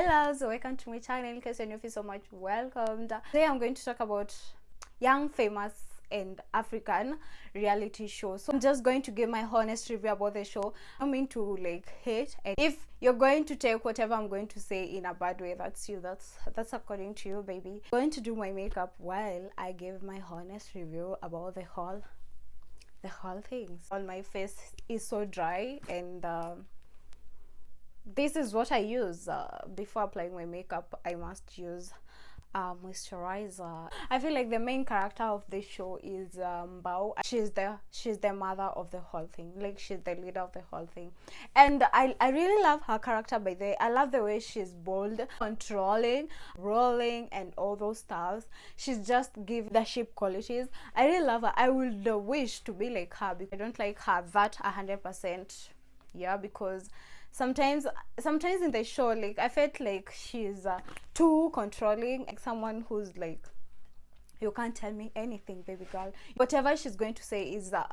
Hello, so welcome to my channel. In case you're new, so much welcomed. Today I'm going to talk about young, famous, and African reality show. So I'm just going to give my honest review about the show. I mean to like hate. And if you're going to take whatever I'm going to say in a bad way, that's you. That's that's according to you, baby. I'm going to do my makeup while I give my honest review about the whole the whole things. All my face is so dry and. Um, this is what I use uh, before applying my makeup. I must use uh, moisturizer. I feel like the main character of this show is um, Mbau. She's the she's the mother of the whole thing. Like she's the leader of the whole thing, and I I really love her character. By the way, I love the way she's bold, controlling, rolling, and all those styles. She's just give leadership qualities. I really love her. I would wish to be like her. Because I don't like her that hundred percent. Yeah, because sometimes sometimes in the show like i felt like she's uh, too controlling like someone who's like you can't tell me anything baby girl. Whatever she's going to say is uh,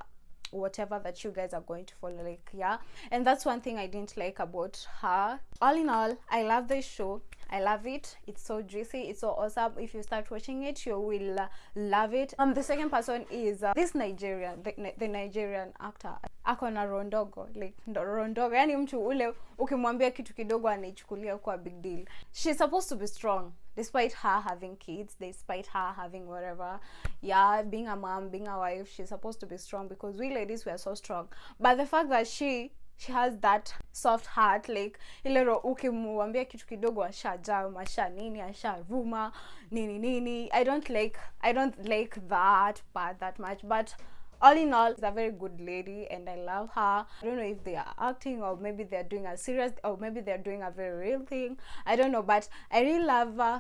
whatever that you guys are going to follow like yeah. And that's one thing i didn't like about her. All in all i love this show i love it. It's so juicy. It's so awesome. If you start watching it you will uh, love it. Um the second person is uh, this nigerian the, the nigerian actor. Ako na rondogo like rondogo yani mtu ule ukimwambia kitu kidogo anaichukulia kwa big deal. She's supposed to be strong despite her having kids despite her having whatever. Yeah being a mom being a wife she's supposed to be strong because we ladies we are so strong. But the fact that she she has that soft heart like ile ro ukimwambia kitu kidogo ashajaa masha nini ashavuma nini nini. I don't like i don't like that part that much but all in all she's a very good lady and i love her. I don't know if they are acting or maybe they're doing a serious or maybe they're doing a very real thing. I don't know but i really love uh,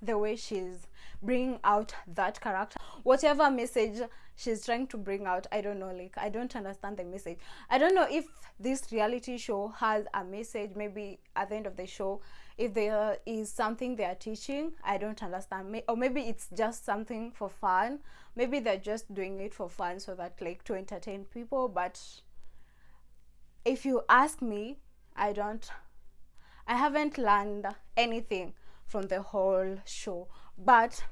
the way she's bringing out that character. Whatever message she's trying to bring out i don't know like i don't understand the message. I don't know if this reality show has a message maybe at the end of the show if there is something they are teaching i don't understand. Or maybe it's just something for fun. Maybe they're just doing it for fun so that like to entertain people but if you ask me i don't i haven't learned anything from the whole show but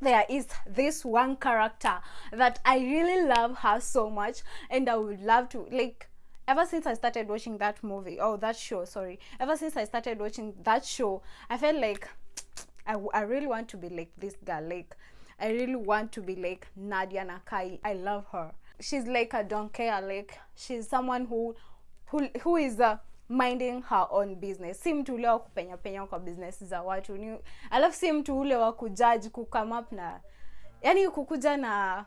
there is this one character that i really love her so much and i would love to like ever since i started watching that movie oh that show sorry ever since i started watching that show i felt like i, I really want to be like this girl like i really want to be like nadia nakai. I love her. She's like a don't care like she's someone who who, who is a minding her own business. Si mtu ule wa kupenya penya kwa business za watu ni alafu si mtu ule wa kujudge kukame up na yani kukuja na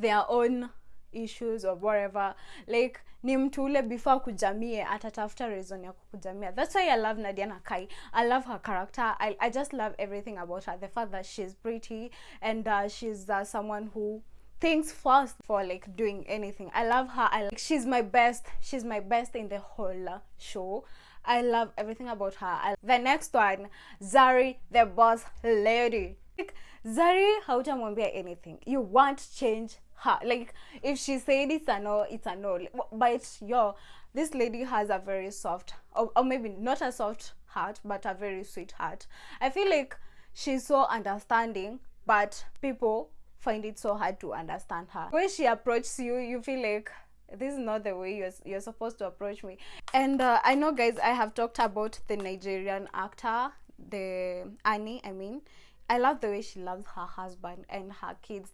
their own issues or whatever. Like ni mtu ule before kujamie atatafuta reason ya kukujamia. That's why i love nadia nakai i love her character. I, I just love everything about her. The fact that she's pretty and uh, she's uh, someone who thinks first for like doing anything. I love her. I like she's my best she's my best in the whole show. I love everything about her. I, the next one zari the boss lady. Like, zari hautamwambia anything? You want change her. Like if she said it's a no it's a no. But yo this lady has a very soft or, or maybe not a soft heart but a very sweet heart. I feel like she's so understanding but people find it so hard to understand her. When she approaches you you feel like this is not the way you're, you're supposed to approach me. And uh, i know guys i have talked about the nigerian actor the annie i mean. I love the way she loves her husband and her kids.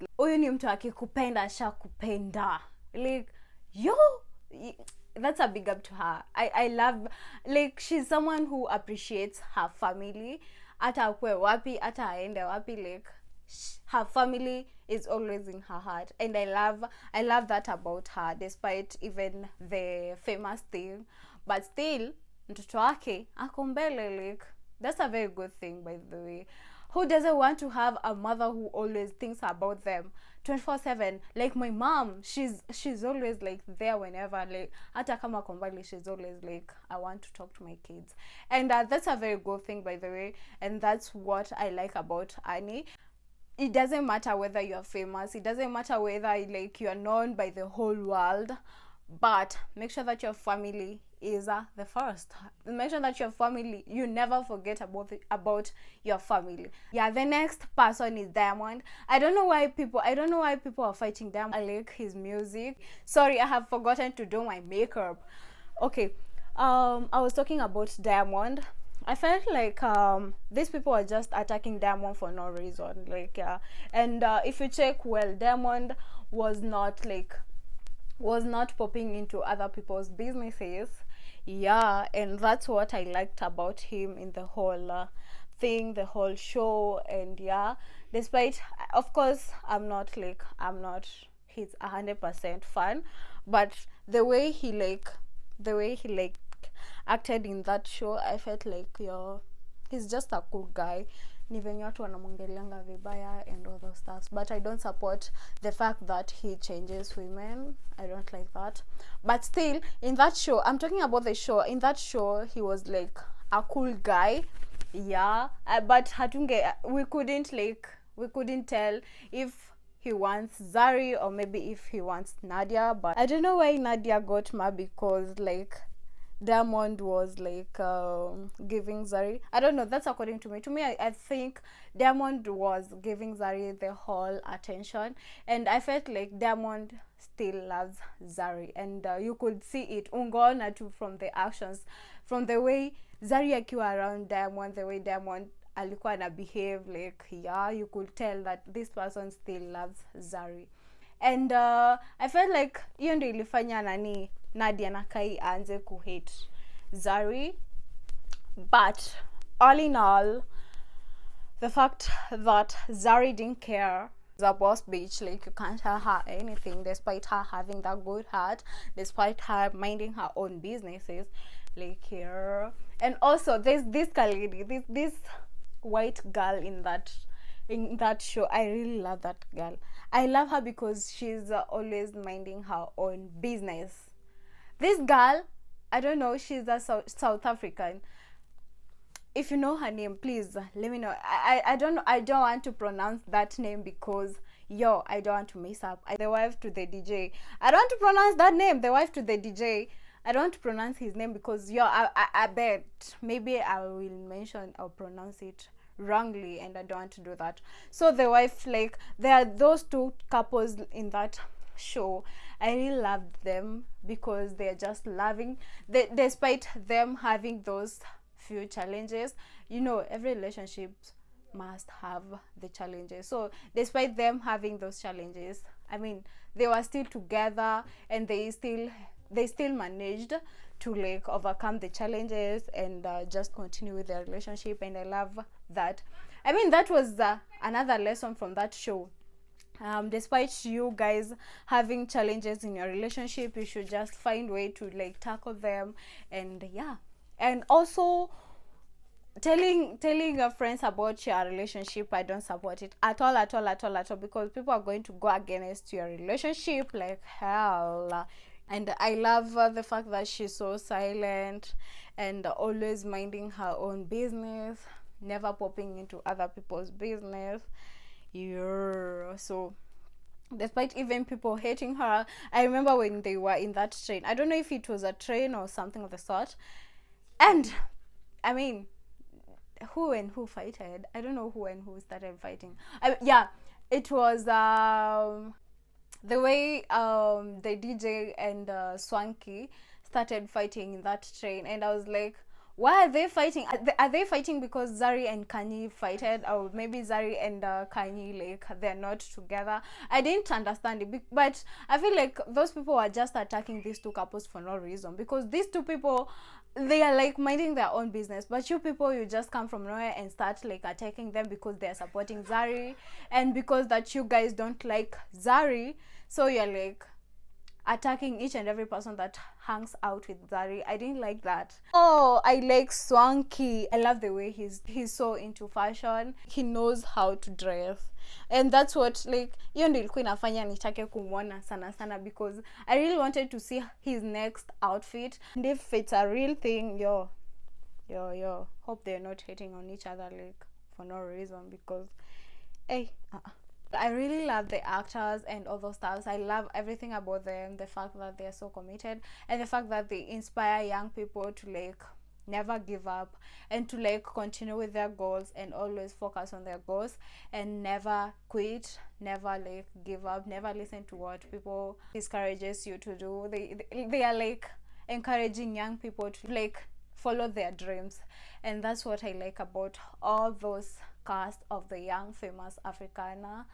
Like yo that's a big up to her. I, i love like she's someone who appreciates her family. Hata akue wapi hata aende wapi like her family is always in her heart and i love i love that about her despite even the famous thing but still mtoto wake ako like that's a very good thing by the way. Who doesn't want to have a mother who always thinks about them 24 7 like my mom she's she's always like there whenever like hata kama kombali she's always like i want to talk to my kids. And uh, that's a very good thing by the way and that's what i like about annie it doesn't matter whether you're famous it doesn't matter whether like you're known by the whole world but make sure that your family is uh, the first. Make sure that your family you never forget about the, about your family. Yeah the next person is diamond. I don't know why people i don't know why people are fighting diamond. I like his music. Sorry i have forgotten to do my makeup. Okay um i was talking about diamond I felt like um, these people are just attacking Diamond for no reason. Like, yeah, and uh, if you check well, Diamond was not like was not popping into other people's businesses yeah and that's what i liked about him in the whole uh, thing the whole show and yeah despite of course i'm not like i'm not his hundred percent fan but the way he like the way he like acted in that show i felt like yeah he's just a cool guy. Ni venye watu vibaya and all those stuff but i don't support the fact that he changes women. I don't like that. But still in that show i'm talking about the show. In that show he was like a cool guy. Yeah. Uh, but hatunge we couldn't like we couldn't tell if he wants Zari or maybe if he wants Nadia. But I don't know why Nadia got mad because like Diamond was like um, giving Zari. I don't know. That's according to me. To me, I, I think Diamond was giving Zari the whole attention, and I felt like Diamond still loves Zari, and uh, you could see it ungona too from the actions, from the way Zari akiwa around Diamond, the way Diamond alikuwa na behave like yeah, you could tell that this person still loves Zari, and uh, I felt like hiyo ndio ilifanya nani Nadia Nakai aanze kuhate Zari. But all in all, the fact that Zari didn't care the boss bitch like you can't tell her anything despite her having that good heart despite her minding her own businesses like here and also there's this lady this this white girl in that in that show i really love that girl. I love her because she's always minding her own business this girl i don't know she's a south, african. If you know her name please let me know. I, I i don't i don't want to pronounce that name because yo i don't want to mess up. I, the wife to the dj i don't want to pronounce that name the wife to the dj i don't want to pronounce his name because yo i i, I bet maybe i will mention or pronounce it wrongly and i don't want to do that. So the wife like there are those two couples in that show. I really loved them because they're just loving they, despite them having those few challenges you know every relationship must have the challenges. So despite them having those challenges i mean they were still together and they still they still managed to like overcome the challenges and uh, just continue with their relationship and i love that. I mean that was uh, another lesson from that show um, despite you guys having challenges in your relationship you should just find way to like tackle them and yeah. And also telling telling your friends about your relationship i don't support it at all at all at all at all because people are going to go against your relationship like hell. And i love uh, the fact that she's so silent and always minding her own business never popping into other people's business yeah so despite even people hating her i remember when they were in that train i don't know if it was a train or something of the sort and i mean who and who fighted? I don't know who and who started fighting. I, yeah it was um the way um the dj and uh, swanky started fighting in that train and i was like why are they fighting? Are they, are they fighting because zari and Khanyi fighted? Or maybe zari and uh, Khanyi like they're not together? I didn't understand it but i feel like those people are just attacking these two couples for no reason because these two people they are like minding their own business. But you people you just come from nowhere and start like attacking them because they're supporting zari and because that you guys don't like zari. So you're like attacking each and every person that hangs out with Zari. I didn't like that. Oh, I like Swanky. I love the way he's he's so into fashion. He knows how to dress. And that's what like hiyo ndio ilikuwa inafanya nitake kumwona sana sana because I really wanted to see his next outfit. And if it's a real thing, yo, yo, yo, hope they're not hating on each other like for no reason because hey, uh -uh. I really love the actors and all those stuff. I love everything about them. The fact that they are so committed and the fact that they inspire young people to like never give up and to like continue with their goals and always focus on their goals and never quit never like give up never listen to what people discourages you to do they they are like encouraging young people to like follow their dreams. And that's what i like about all those cast of the young famous africana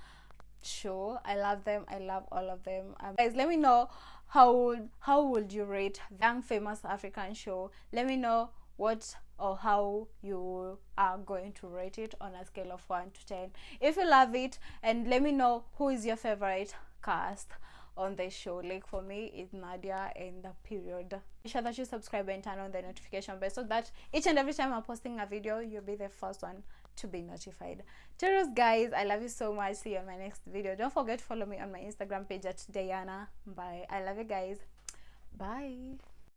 show. I love them. I love all of them. Um, guys let me know how would how would you rate young famous african show? Let me know what or how you are going to rate it on a scale of 1 to 10 if you love it and let me know who is your favorite cast on the show. Like for me it's nadia and the period. Make sure that you subscribe and turn on the notification bell so that each and every time i'm posting a video you'll be the first one to be notified. Cheers guys. I love you so much. See you on my next video. Don't forget to follow me on my instagram page at diana bye i love you guys. Bye